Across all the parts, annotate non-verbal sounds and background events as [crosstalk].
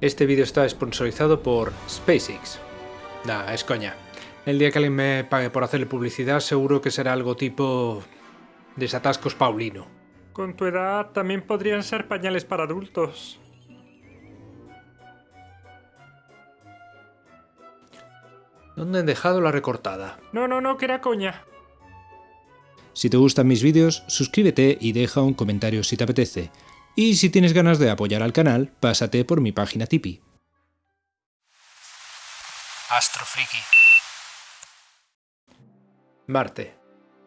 Este vídeo está sponsorizado por SpaceX. Nah, es coña. El día que alguien me pague por hacerle publicidad seguro que será algo tipo... Desatascos Paulino. Con tu edad también podrían ser pañales para adultos. ¿Dónde han dejado la recortada? No, no, no, que era coña. Si te gustan mis vídeos, suscríbete y deja un comentario si te apetece. Y si tienes ganas de apoyar al canal, pásate por mi página Tipeee. Astrofriki. Marte,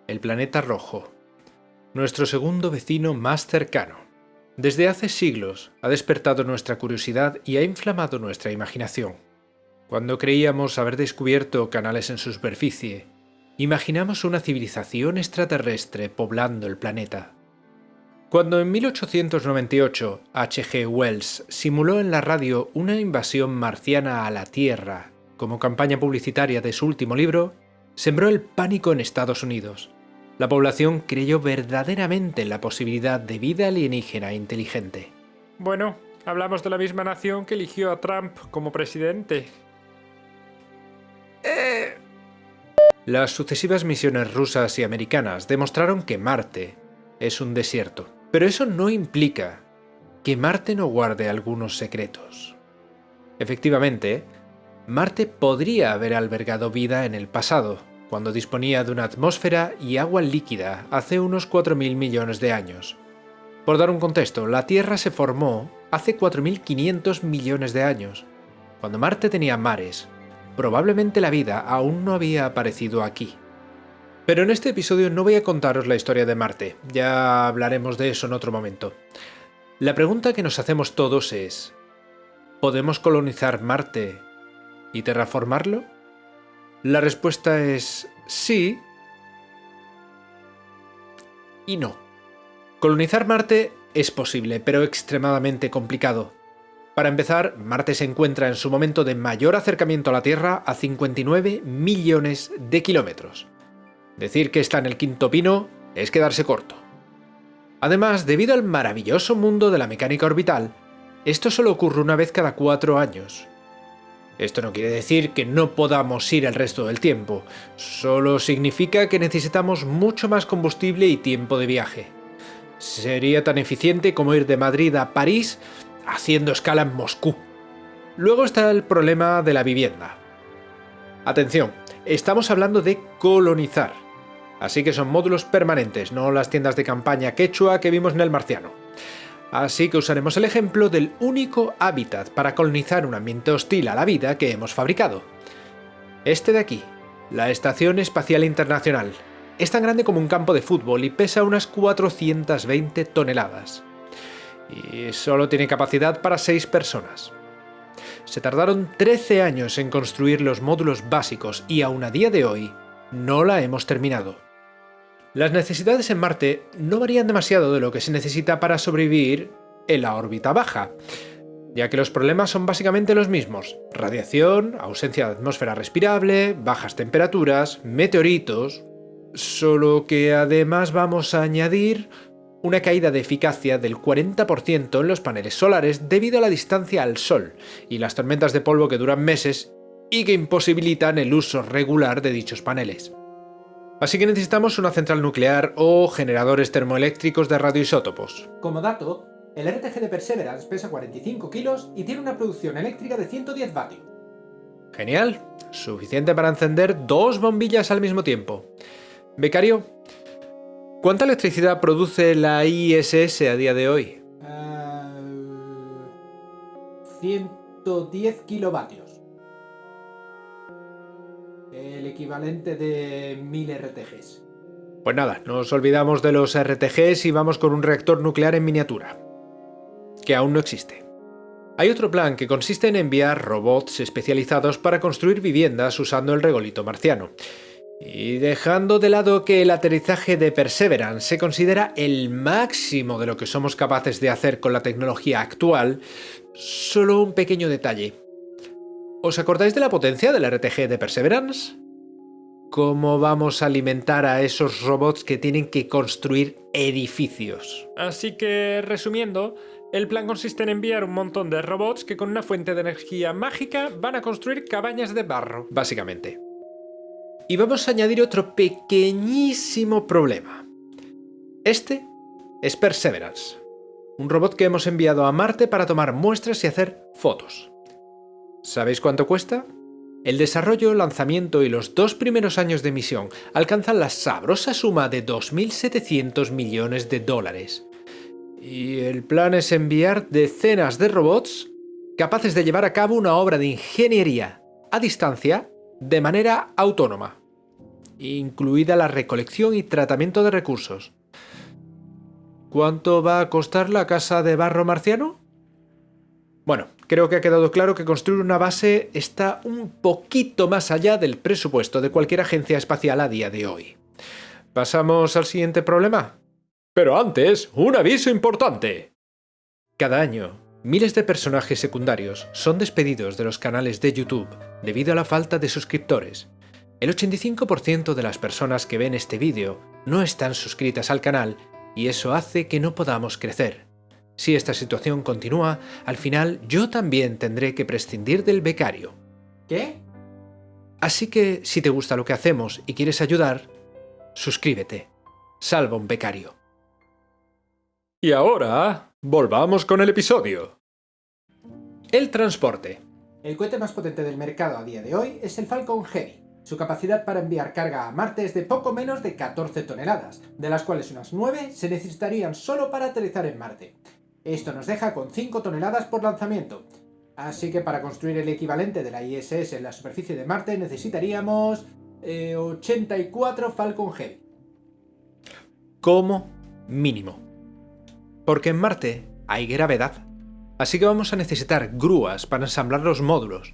el planeta rojo. Nuestro segundo vecino más cercano. Desde hace siglos ha despertado nuestra curiosidad y ha inflamado nuestra imaginación. Cuando creíamos haber descubierto canales en su superficie, imaginamos una civilización extraterrestre poblando el planeta. Cuando en 1898 H.G. Wells simuló en la radio una invasión marciana a la Tierra como campaña publicitaria de su último libro, sembró el pánico en Estados Unidos. La población creyó verdaderamente en la posibilidad de vida alienígena inteligente. Bueno, hablamos de la misma nación que eligió a Trump como presidente. Las sucesivas misiones rusas y americanas demostraron que Marte es un desierto, pero eso no implica que Marte no guarde algunos secretos. Efectivamente, Marte podría haber albergado vida en el pasado, cuando disponía de una atmósfera y agua líquida hace unos 4.000 millones de años. Por dar un contexto, la Tierra se formó hace 4.500 millones de años, cuando Marte tenía mares, probablemente la vida aún no había aparecido aquí. Pero en este episodio no voy a contaros la historia de Marte, ya hablaremos de eso en otro momento. La pregunta que nos hacemos todos es, ¿podemos colonizar Marte y terraformarlo? La respuesta es sí y no. Colonizar Marte es posible, pero extremadamente complicado. Para empezar, Marte se encuentra en su momento de mayor acercamiento a la Tierra a 59 millones de kilómetros. Decir que está en el quinto pino es quedarse corto. Además, debido al maravilloso mundo de la mecánica orbital, esto solo ocurre una vez cada cuatro años. Esto no quiere decir que no podamos ir el resto del tiempo, solo significa que necesitamos mucho más combustible y tiempo de viaje. Sería tan eficiente como ir de Madrid a París haciendo escala en Moscú. Luego está el problema de la vivienda. Atención, estamos hablando de colonizar. Así que son módulos permanentes, no las tiendas de campaña quechua que vimos en el marciano. Así que usaremos el ejemplo del único hábitat para colonizar un ambiente hostil a la vida que hemos fabricado. Este de aquí, la Estación Espacial Internacional. Es tan grande como un campo de fútbol y pesa unas 420 toneladas y solo tiene capacidad para 6 personas. Se tardaron 13 años en construir los módulos básicos y aún a día de hoy no la hemos terminado. Las necesidades en Marte no varían demasiado de lo que se necesita para sobrevivir en la órbita baja, ya que los problemas son básicamente los mismos. Radiación, ausencia de atmósfera respirable, bajas temperaturas, meteoritos... Solo que además vamos a añadir una caída de eficacia del 40% en los paneles solares debido a la distancia al Sol y las tormentas de polvo que duran meses y que imposibilitan el uso regular de dichos paneles. Así que necesitamos una central nuclear o generadores termoeléctricos de radioisótopos. Como dato, el RTG de Perseverance pesa 45 kilos y tiene una producción eléctrica de 110 vatios. Genial, suficiente para encender dos bombillas al mismo tiempo. Becario, ¿Cuánta electricidad produce la ISS a día de hoy? 110 eh, kilovatios. El equivalente de 1000 RTGs. Pues nada, nos olvidamos de los RTGs y vamos con un reactor nuclear en miniatura. Que aún no existe. Hay otro plan que consiste en enviar robots especializados para construir viviendas usando el regolito marciano. Y dejando de lado que el aterrizaje de Perseverance se considera el máximo de lo que somos capaces de hacer con la tecnología actual, solo un pequeño detalle. ¿Os acordáis de la potencia del RTG de Perseverance? ¿Cómo vamos a alimentar a esos robots que tienen que construir edificios? Así que, resumiendo, El plan consiste en enviar un montón de robots que con una fuente de energía mágica van a construir cabañas de barro. Básicamente. Y vamos a añadir otro pequeñísimo problema. Este es Perseverance, un robot que hemos enviado a Marte para tomar muestras y hacer fotos. ¿Sabéis cuánto cuesta? El desarrollo, lanzamiento y los dos primeros años de misión alcanzan la sabrosa suma de 2.700 millones de dólares. Y el plan es enviar decenas de robots capaces de llevar a cabo una obra de ingeniería a distancia de manera autónoma, incluida la recolección y tratamiento de recursos. ¿Cuánto va a costar la casa de barro marciano? Bueno, creo que ha quedado claro que construir una base está un poquito más allá del presupuesto de cualquier agencia espacial a día de hoy. ¿Pasamos al siguiente problema? Pero antes, un aviso importante. Cada año, miles de personajes secundarios son despedidos de los canales de YouTube debido a la falta de suscriptores. El 85% de las personas que ven este vídeo no están suscritas al canal y eso hace que no podamos crecer. Si esta situación continúa, al final yo también tendré que prescindir del becario. ¿Qué? Así que si te gusta lo que hacemos y quieres ayudar, suscríbete. Salva un becario. Y ahora, volvamos con el episodio. El transporte. El cohete más potente del mercado a día de hoy es el Falcon Heavy. Su capacidad para enviar carga a Marte es de poco menos de 14 toneladas, de las cuales unas 9 se necesitarían solo para aterrizar en Marte. Esto nos deja con 5 toneladas por lanzamiento. Así que para construir el equivalente de la ISS en la superficie de Marte necesitaríamos... eh, 84 Falcon Heavy. Como mínimo. Porque en Marte hay gravedad. Así que vamos a necesitar grúas para ensamblar los módulos.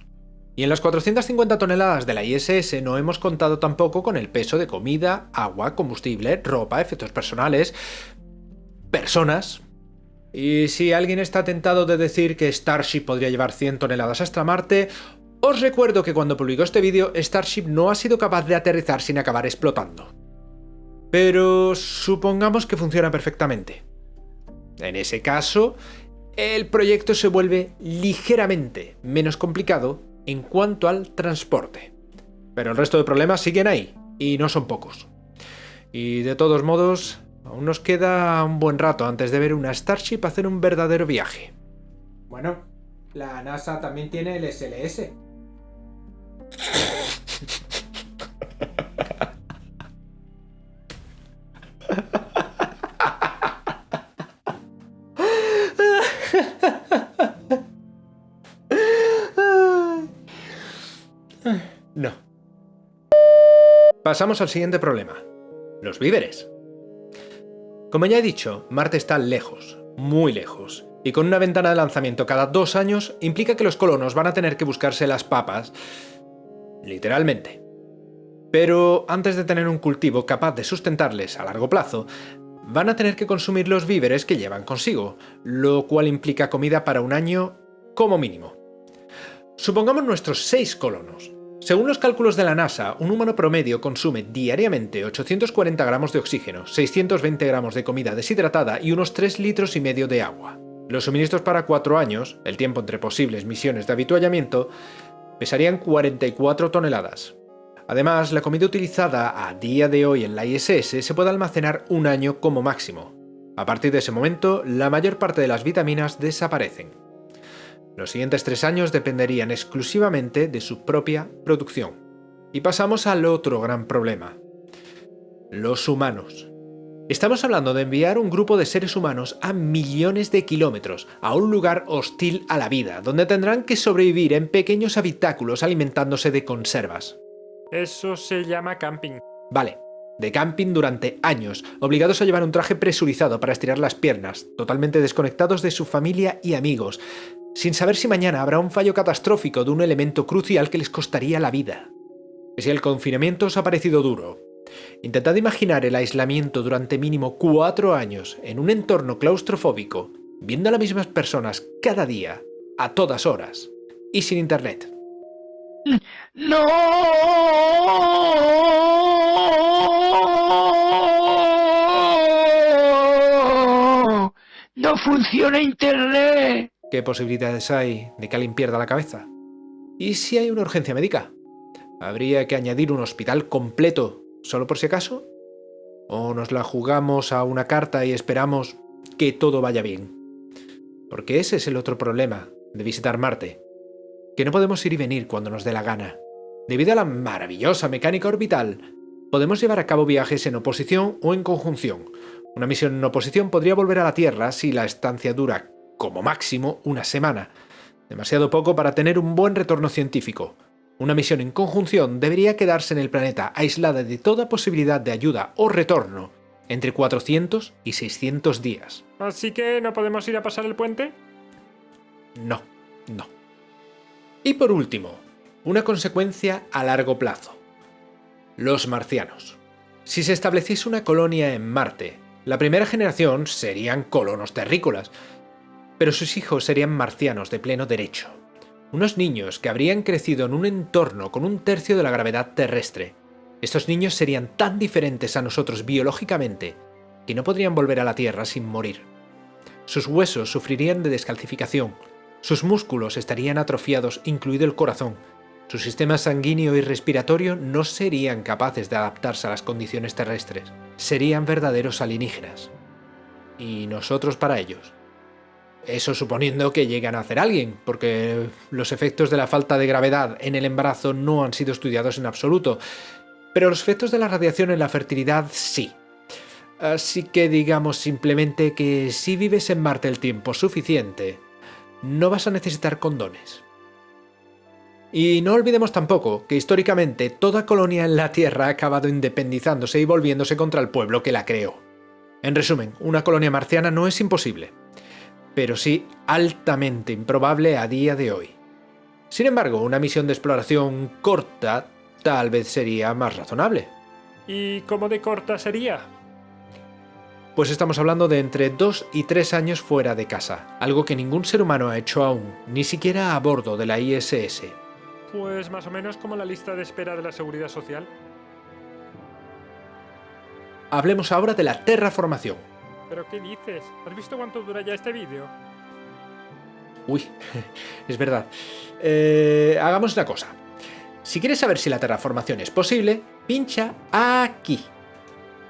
Y en las 450 toneladas de la ISS no hemos contado tampoco con el peso de comida, agua, combustible, ropa, efectos personales, personas. Y si alguien está tentado de decir que Starship podría llevar 100 toneladas hasta Marte, os recuerdo que cuando publicó este vídeo, Starship no ha sido capaz de aterrizar sin acabar explotando. Pero supongamos que funciona perfectamente. En ese caso, el proyecto se vuelve ligeramente menos complicado en cuanto al transporte. Pero el resto de problemas siguen ahí, y no son pocos. Y de todos modos, aún nos queda un buen rato antes de ver una Starship hacer un verdadero viaje. Bueno, la NASA también tiene el SLS. Pasamos al siguiente problema. Los víveres. Como ya he dicho, Marte está lejos, muy lejos, y con una ventana de lanzamiento cada dos años implica que los colonos van a tener que buscarse las papas, literalmente. Pero antes de tener un cultivo capaz de sustentarles a largo plazo, van a tener que consumir los víveres que llevan consigo, lo cual implica comida para un año como mínimo. Supongamos nuestros seis colonos. Según los cálculos de la NASA, un humano promedio consume diariamente 840 gramos de oxígeno, 620 gramos de comida deshidratada y unos 3 litros y medio de agua. Los suministros para 4 años, el tiempo entre posibles misiones de habituallamiento, pesarían 44 toneladas. Además, la comida utilizada a día de hoy en la ISS se puede almacenar un año como máximo. A partir de ese momento, la mayor parte de las vitaminas desaparecen. Los siguientes tres años dependerían exclusivamente de su propia producción. Y pasamos al otro gran problema. Los humanos. Estamos hablando de enviar un grupo de seres humanos a millones de kilómetros, a un lugar hostil a la vida, donde tendrán que sobrevivir en pequeños habitáculos alimentándose de conservas. Eso se llama camping. Vale, de camping durante años, obligados a llevar un traje presurizado para estirar las piernas, totalmente desconectados de su familia y amigos, sin saber si mañana habrá un fallo catastrófico de un elemento crucial que les costaría la vida. Si el confinamiento os ha parecido duro, intentad imaginar el aislamiento durante mínimo cuatro años en un entorno claustrofóbico, viendo a las mismas personas cada día, a todas horas, y sin internet. No. no funciona Internet. ¿Qué posibilidades hay de que alguien pierda la cabeza? ¿Y si hay una urgencia médica? ¿Habría que añadir un hospital completo solo por si acaso? ¿O nos la jugamos a una carta y esperamos que todo vaya bien? Porque ese es el otro problema de visitar Marte, que no podemos ir y venir cuando nos dé la gana. Debido a la maravillosa mecánica orbital, podemos llevar a cabo viajes en oposición o en conjunción. Una misión en oposición podría volver a la Tierra si la estancia dura, como máximo, una semana. Demasiado poco para tener un buen retorno científico. Una misión en conjunción debería quedarse en el planeta aislada de toda posibilidad de ayuda o retorno entre 400 y 600 días. Así que no podemos ir a pasar el puente. No, no. Y por último, una consecuencia a largo plazo. Los marcianos. Si se estableciese una colonia en Marte, la primera generación serían colonos terrícolas, pero sus hijos serían marcianos de pleno derecho. Unos niños que habrían crecido en un entorno con un tercio de la gravedad terrestre. Estos niños serían tan diferentes a nosotros biológicamente que no podrían volver a la Tierra sin morir. Sus huesos sufrirían de descalcificación, sus músculos estarían atrofiados, incluido el corazón, su sistema sanguíneo y respiratorio no serían capaces de adaptarse a las condiciones terrestres. Serían verdaderos alienígenas. Y nosotros para ellos. Eso suponiendo que lleguen a hacer alguien, porque los efectos de la falta de gravedad en el embarazo no han sido estudiados en absoluto, pero los efectos de la radiación en la fertilidad sí. Así que digamos simplemente que si vives en Marte el tiempo suficiente, no vas a necesitar condones. Y no olvidemos tampoco que históricamente toda colonia en la Tierra ha acabado independizándose y volviéndose contra el pueblo que la creó. En resumen, una colonia marciana no es imposible, pero sí altamente improbable a día de hoy. Sin embargo, una misión de exploración corta tal vez sería más razonable. ¿Y cómo de corta sería? Pues estamos hablando de entre 2 y 3 años fuera de casa, algo que ningún ser humano ha hecho aún, ni siquiera a bordo de la ISS. Pues más o menos como la lista de espera de la seguridad social. Hablemos ahora de la terraformación. ¿Pero qué dices? ¿Has visto cuánto dura ya este vídeo? Uy, [laughs] es verdad. Eh, hagamos una cosa. Si quieres saber si la terraformación es posible, pincha aquí.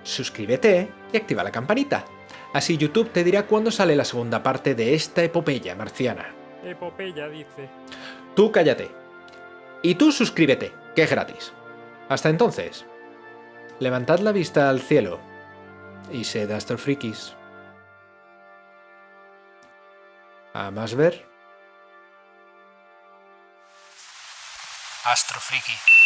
Suscríbete y activa la campanita. Así YouTube te dirá cuándo sale la segunda parte de esta epopeya marciana. Epopeya, dice. Tú cállate. Y tú suscríbete, que es gratis. Hasta entonces, levantad la vista al cielo y sed astrofrikis. A más ver. Astrofriki.